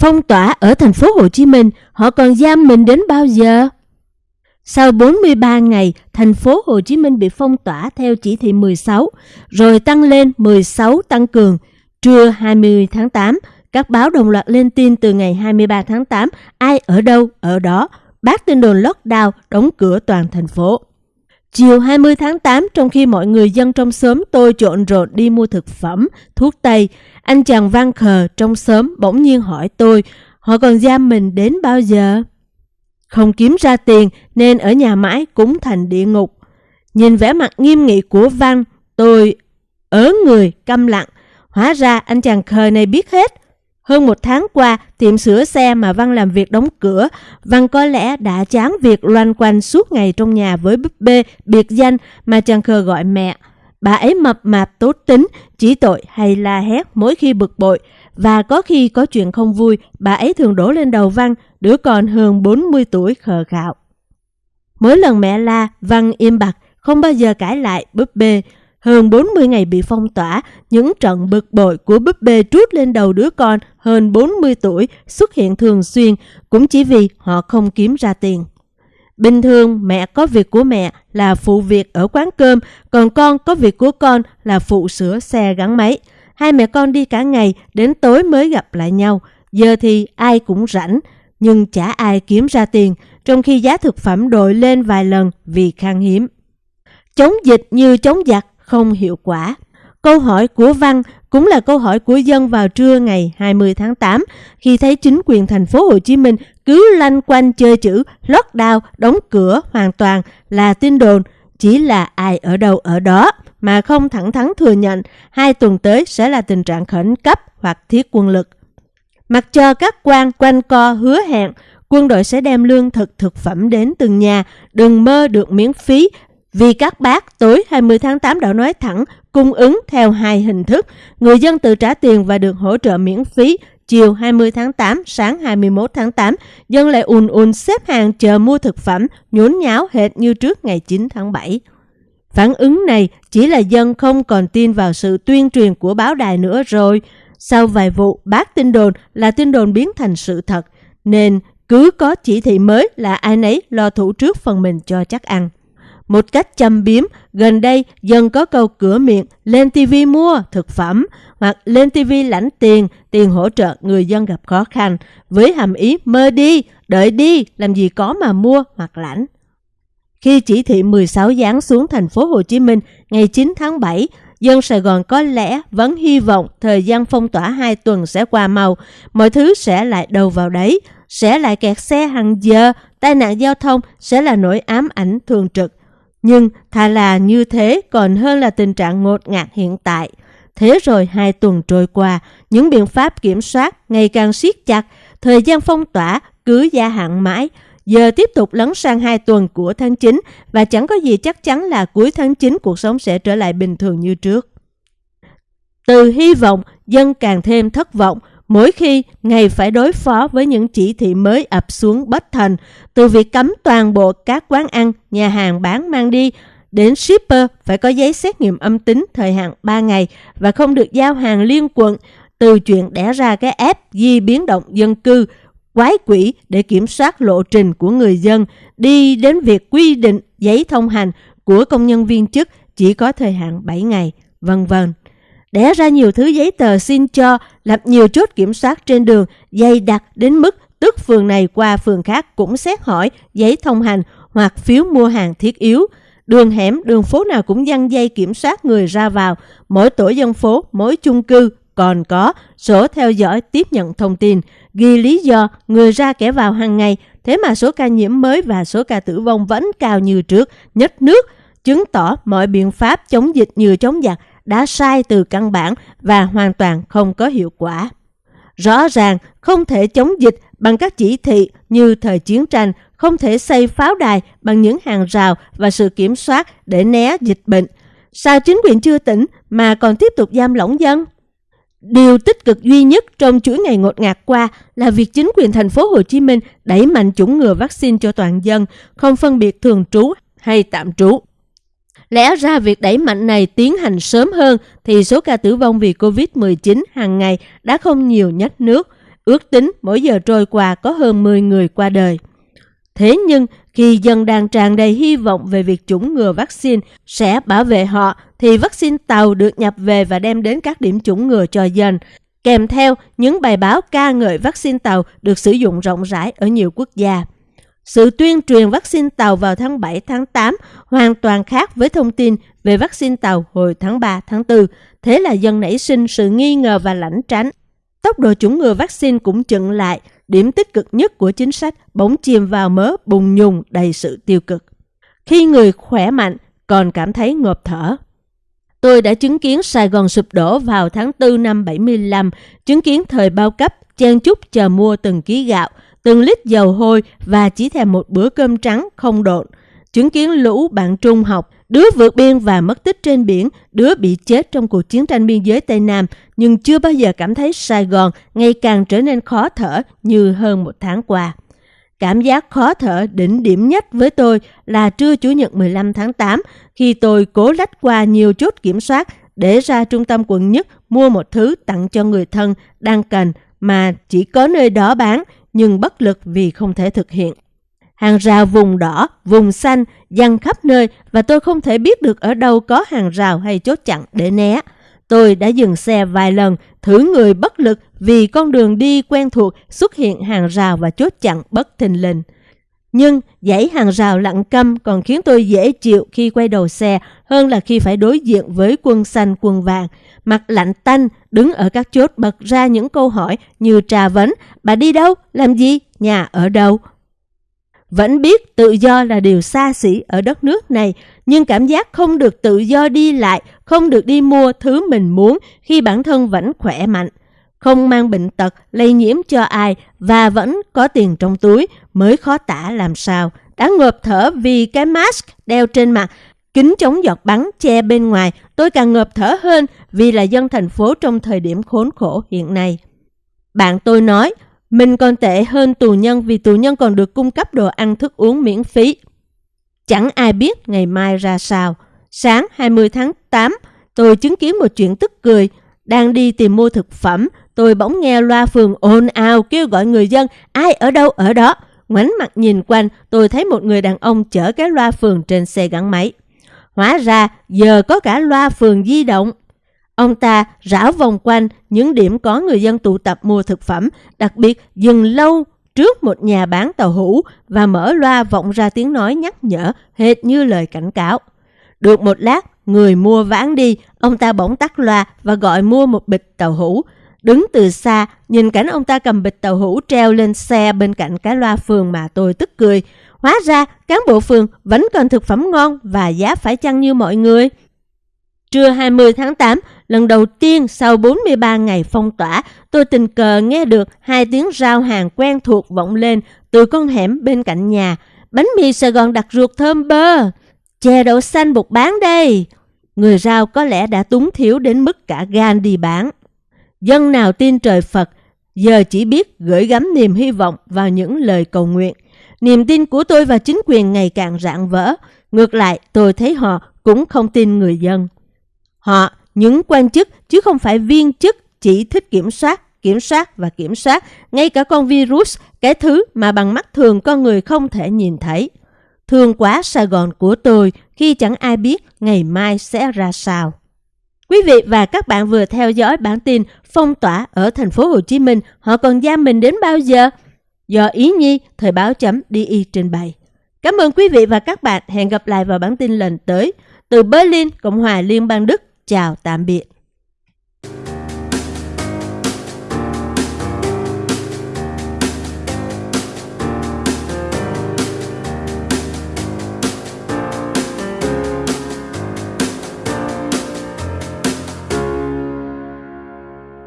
Phong tỏa ở thành phố Hồ Chí Minh, họ còn giam mình đến bao giờ? Sau 43 ngày, thành phố Hồ Chí Minh bị phong tỏa theo chỉ thị 16, rồi tăng lên 16 tăng cường. Trưa 20 tháng 8, các báo đồng loạt lên tin từ ngày 23 tháng 8, ai ở đâu, ở đó, bác tin đồn lockdown, đóng cửa toàn thành phố. Chiều 20 tháng 8, trong khi mọi người dân trong xóm tôi trộn rộn đi mua thực phẩm, thuốc tây, anh chàng văn khờ trong xóm bỗng nhiên hỏi tôi, họ còn giam mình đến bao giờ? Không kiếm ra tiền nên ở nhà mãi cũng thành địa ngục. Nhìn vẻ mặt nghiêm nghị của Văn, tôi ớ người câm lặng. Hóa ra anh chàng khờ này biết hết. Hơn một tháng qua, tiệm sửa xe mà Văn làm việc đóng cửa, Văn có lẽ đã chán việc loanh quanh suốt ngày trong nhà với búp bê biệt danh mà chàng khờ gọi mẹ. Bà ấy mập mạp tốt tính, chỉ tội hay la hét mỗi khi bực bội. Và có khi có chuyện không vui, bà ấy thường đổ lên đầu Văn, đứa con hơn 40 tuổi khờ khạo. Mỗi lần mẹ la, Văn im bặt, không bao giờ cãi lại búp bê. Hơn 40 ngày bị phong tỏa, những trận bực bội của búp bê trút lên đầu đứa con hơn 40 tuổi xuất hiện thường xuyên cũng chỉ vì họ không kiếm ra tiền. Bình thường mẹ có việc của mẹ là phụ việc ở quán cơm, còn con có việc của con là phụ sửa xe gắn máy. Hai mẹ con đi cả ngày, đến tối mới gặp lại nhau. Giờ thì ai cũng rảnh, nhưng chả ai kiếm ra tiền, trong khi giá thực phẩm đội lên vài lần vì khan hiếm. Chống dịch như chống giặc không hiệu quả. Câu hỏi của Văn cũng là câu hỏi của dân vào trưa ngày 20 tháng 8 khi thấy chính quyền thành phố Hồ Chí Minh cứ lanh quanh chơi chữ lockdown, đóng cửa hoàn toàn là tin đồn, chỉ là ai ở đâu ở đó mà không thẳng thắn thừa nhận hai tuần tới sẽ là tình trạng khẩn cấp hoặc thiết quân lực. Mặc cho các quan quanh co hứa hẹn quân đội sẽ đem lương thực thực phẩm đến từng nhà, đừng mơ được miễn phí vì các bác tối 20 tháng 8 đã nói thẳng cung ứng theo hai hình thức, người dân tự trả tiền và được hỗ trợ miễn phí. Chiều 20 tháng 8, sáng 21 tháng 8, dân lại ùn ùn xếp hàng chờ mua thực phẩm, nhốn nháo hệt như trước ngày 9 tháng 7. Phản ứng này chỉ là dân không còn tin vào sự tuyên truyền của báo đài nữa rồi. Sau vài vụ, bác tin đồn là tin đồn biến thành sự thật, nên cứ có chỉ thị mới là ai nấy lo thủ trước phần mình cho chắc ăn. Một cách châm biếm, gần đây dân có câu cửa miệng lên TV mua thực phẩm hoặc lên TV lãnh tiền, tiền hỗ trợ người dân gặp khó khăn với hàm ý mơ đi, đợi đi, làm gì có mà mua hoặc lãnh. Khi chỉ thị 16 giáng xuống thành phố Hồ Chí Minh ngày 9 tháng 7, dân Sài Gòn có lẽ vẫn hy vọng thời gian phong tỏa 2 tuần sẽ qua mau, mọi thứ sẽ lại đầu vào đấy, sẽ lại kẹt xe hàng giờ, tai nạn giao thông sẽ là nỗi ám ảnh thường trực. Nhưng thà là như thế còn hơn là tình trạng ngột ngạt hiện tại. Thế rồi hai tuần trôi qua, những biện pháp kiểm soát ngày càng siết chặt, thời gian phong tỏa cứ gia hạn mãi, giờ tiếp tục lấn sang hai tuần của tháng 9 và chẳng có gì chắc chắn là cuối tháng 9 cuộc sống sẽ trở lại bình thường như trước. Từ hy vọng, dân càng thêm thất vọng mỗi khi ngày phải đối phó với những chỉ thị mới ập xuống bất thành, từ việc cấm toàn bộ các quán ăn, nhà hàng bán mang đi, đến shipper phải có giấy xét nghiệm âm tính thời hạn 3 ngày và không được giao hàng liên quận, từ chuyện đẻ ra cái app di biến động dân cư quái quỷ để kiểm soát lộ trình của người dân đi đến việc quy định giấy thông hành của công nhân viên chức chỉ có thời hạn 7 ngày, vân vân. Đẻ ra nhiều thứ giấy tờ xin cho, lập nhiều chốt kiểm soát trên đường, dày đặc đến mức tức phường này qua phường khác cũng xét hỏi giấy thông hành hoặc phiếu mua hàng thiết yếu. Đường hẻm, đường phố nào cũng dăng dây kiểm soát người ra vào, mỗi tổ dân phố, mỗi chung cư còn có sổ theo dõi tiếp nhận thông tin, ghi lý do người ra kẻ vào hàng ngày, thế mà số ca nhiễm mới và số ca tử vong vẫn cao như trước, nhất nước, chứng tỏ mọi biện pháp chống dịch như chống giặc đã sai từ căn bản và hoàn toàn không có hiệu quả. Rõ ràng không thể chống dịch bằng các chỉ thị như thời chiến tranh, không thể xây pháo đài bằng những hàng rào và sự kiểm soát để né dịch bệnh. Sao chính quyền chưa tỉnh mà còn tiếp tục giam lỏng dân? Điều tích cực duy nhất trong chuỗi ngày ngột ngạt qua là việc chính quyền thành phố Hồ Chí Minh đẩy mạnh chủng ngừa vaccine cho toàn dân, không phân biệt thường trú hay tạm trú. Lẽ ra việc đẩy mạnh này tiến hành sớm hơn thì số ca tử vong vì Covid-19 hàng ngày đã không nhiều nhất nước. ước tính mỗi giờ trôi qua có hơn 10 người qua đời. Thế nhưng, khi dân đang tràn đầy hy vọng về việc chủng ngừa vaccine sẽ bảo vệ họ, thì vaccine tàu được nhập về và đem đến các điểm chủng ngừa cho dân, kèm theo những bài báo ca ngợi vaccine tàu được sử dụng rộng rãi ở nhiều quốc gia. Sự tuyên truyền vaccine tàu vào tháng 7 tháng 8 hoàn toàn khác với thông tin về vaccine tàu hồi tháng 3 tháng 4. Thế là dân nảy sinh sự nghi ngờ và lãnh tránh. Tốc độ chủng ngừa vaccine cũng chững lại, điểm tích cực nhất của chính sách bỗng chìm vào mớ bùng nhùng đầy sự tiêu cực. Khi người khỏe mạnh còn cảm thấy ngộp thở. Tôi đã chứng kiến Sài Gòn sụp đổ vào tháng 4 năm 75, chứng kiến thời bao cấp, chen chúc chờ mua từng ký gạo, từng lít dầu hôi và chỉ thèm một bữa cơm trắng không độn. Chứng kiến lũ bạn trung học, đứa vượt biên và mất tích trên biển, đứa bị chết trong cuộc chiến tranh biên giới Tây Nam, nhưng chưa bao giờ cảm thấy Sài Gòn ngày càng trở nên khó thở như hơn một tháng qua. Cảm giác khó thở đỉnh điểm nhất với tôi là trưa Chủ nhật 15 tháng 8 khi tôi cố lách qua nhiều chốt kiểm soát để ra trung tâm quận nhất mua một thứ tặng cho người thân đang cần mà chỉ có nơi đó bán nhưng bất lực vì không thể thực hiện. Hàng rào vùng đỏ, vùng xanh, dăng khắp nơi và tôi không thể biết được ở đâu có hàng rào hay chốt chặn để né. Tôi đã dừng xe vài lần, thử người bất lực vì con đường đi quen thuộc xuất hiện hàng rào và chốt chặn bất thình lình. Nhưng dãy hàng rào lặng câm còn khiến tôi dễ chịu khi quay đầu xe hơn là khi phải đối diện với quân xanh quân vàng. Mặt lạnh tanh, đứng ở các chốt bật ra những câu hỏi như trà vấn, bà đi đâu, làm gì, nhà ở đâu. Vẫn biết tự do là điều xa xỉ ở đất nước này, nhưng cảm giác không được tự do đi lại, không được đi mua thứ mình muốn khi bản thân vẫn khỏe mạnh không mang bệnh tật lây nhiễm cho ai và vẫn có tiền trong túi mới khó tả làm sao. Đã ngợp thở vì cái mask đeo trên mặt, kính chống giọt bắn che bên ngoài, tôi càng ngợp thở hơn vì là dân thành phố trong thời điểm khốn khổ hiện nay. Bạn tôi nói, mình còn tệ hơn tù nhân vì tù nhân còn được cung cấp đồ ăn thức uống miễn phí. Chẳng ai biết ngày mai ra sao. Sáng 20 tháng 8, tôi chứng kiến một chuyện tức cười. Đang đi tìm mua thực phẩm, tôi bỗng nghe loa phường ồn ào kêu gọi người dân, ai ở đâu ở đó. Ngoảnh mặt nhìn quanh, tôi thấy một người đàn ông chở cái loa phường trên xe gắn máy. Hóa ra, giờ có cả loa phường di động. Ông ta rảo vòng quanh những điểm có người dân tụ tập mua thực phẩm, đặc biệt dừng lâu trước một nhà bán tàu hũ và mở loa vọng ra tiếng nói nhắc nhở hệt như lời cảnh cáo. Được một lát, người mua vãn đi, ông ta bỗng tắt loa và gọi mua một bịch tàu hũ. Đứng từ xa, nhìn cảnh ông ta cầm bịch tàu hũ treo lên xe bên cạnh cái loa phường mà tôi tức cười. Hóa ra, cán bộ phường vẫn còn thực phẩm ngon và giá phải chăng như mọi người. Trưa 20 tháng 8, lần đầu tiên sau 43 ngày phong tỏa, tôi tình cờ nghe được hai tiếng rao hàng quen thuộc vọng lên từ con hẻm bên cạnh nhà. Bánh mì Sài Gòn đặc ruột thơm bơ. Chè đậu xanh bột bán đây. Người rao có lẽ đã túng thiếu đến mức cả gan đi bán. Dân nào tin trời Phật, giờ chỉ biết gửi gắm niềm hy vọng vào những lời cầu nguyện. Niềm tin của tôi và chính quyền ngày càng rạn vỡ. Ngược lại, tôi thấy họ cũng không tin người dân. Họ, những quan chức, chứ không phải viên chức, chỉ thích kiểm soát, kiểm soát và kiểm soát, ngay cả con virus, cái thứ mà bằng mắt thường con người không thể nhìn thấy. Thương quá Sài Gòn của tôi khi chẳng ai biết ngày mai sẽ ra sao. Quý vị và các bạn vừa theo dõi bản tin phong tỏa ở thành phố Hồ Chí Minh, họ còn giam mình đến bao giờ? Do Ý Nhi, Thời báo chấm DI trình bày. Cảm ơn quý vị và các bạn. Hẹn gặp lại vào bản tin lần tới. Từ Berlin, Cộng hòa Liên bang Đức. Chào tạm biệt.